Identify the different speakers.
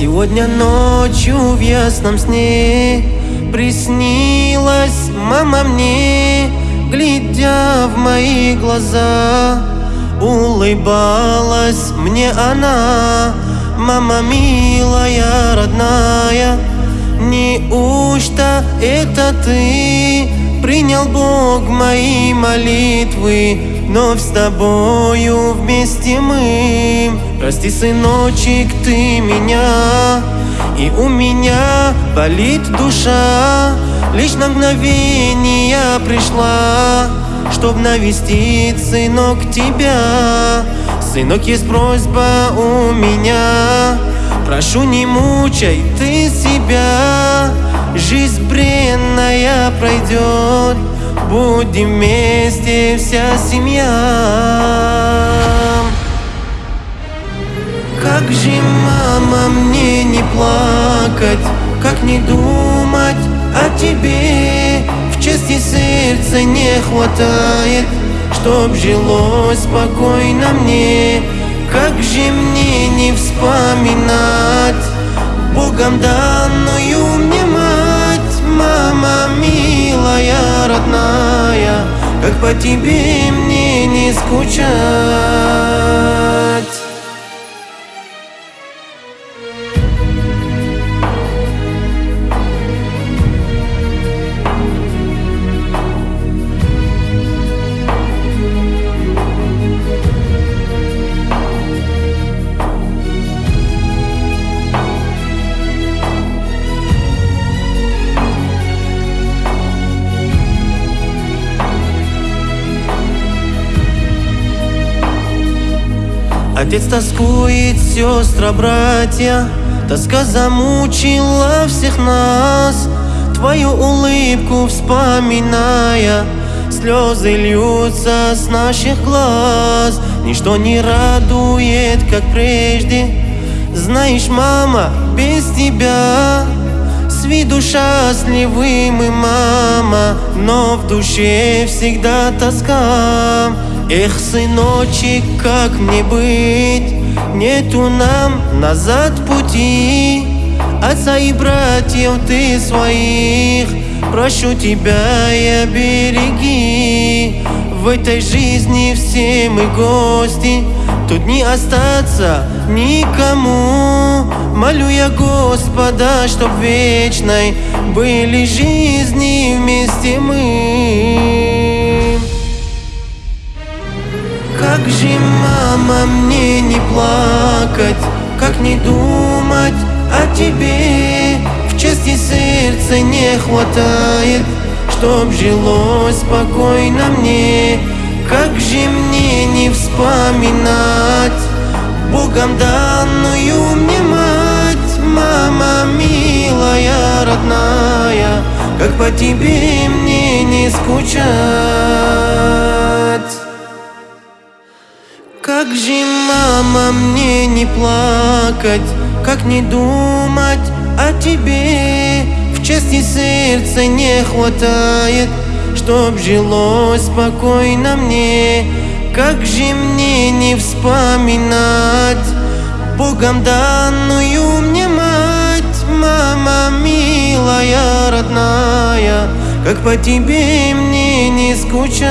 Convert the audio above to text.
Speaker 1: Сегодня ночью в ясном сне Приснилась мама мне Глядя в мои глаза. Улыбалась мне она Мама милая, родная Неужто это ты Принял Бог мои молитвы Вновь с тобою вместе мы. Прости, сыночек, ты меня И у меня болит душа. Лишь на мгновение пришла Чтоб навестить, сынок, тебя. Сынок, есть просьба у меня. Прошу, не мучай ты себя. Жизнь бренная пройдет Будем вместе вся семья. Как же, мама, мне не плакать? Как не думать о тебе? В части сердца не хватает Чтоб жилось спокойно мне. Как же мне не вспоминать? Богом данную родная Как по тебе мне не скучать Отец тоскует, сестра, братья. Тоска замучила всех нас. Твою улыбку вспоминая Слезы льются с наших глаз. Ничто не радует, как прежде. Знаешь, мама, без тебя С виду счастливы мы, мама Но в душе всегда тоска Эх, сыночек, как мне быть? Нету нам назад пути. Отца и братьев ты своих. Прошу тебя и береги. В этой жизни все мы гости. Тут не остаться никому. Молю я Господа, чтоб вечной Были жизни вместе мы как же, мама, мне не плакать, как не думать о тебе. В части сердца не хватает, чтоб жилось спокойно мне. Как же мне не вспоминать Богом данную мне мать. Мама милая, родная, как по тебе мне не скучать как же, мама, мне не плакать, как не думать о тебе? В части сердца не хватает, чтоб жилось спокойно мне. Как же мне не вспоминать Богом данную мне мать? Мама милая, родная, как по тебе мне не скучать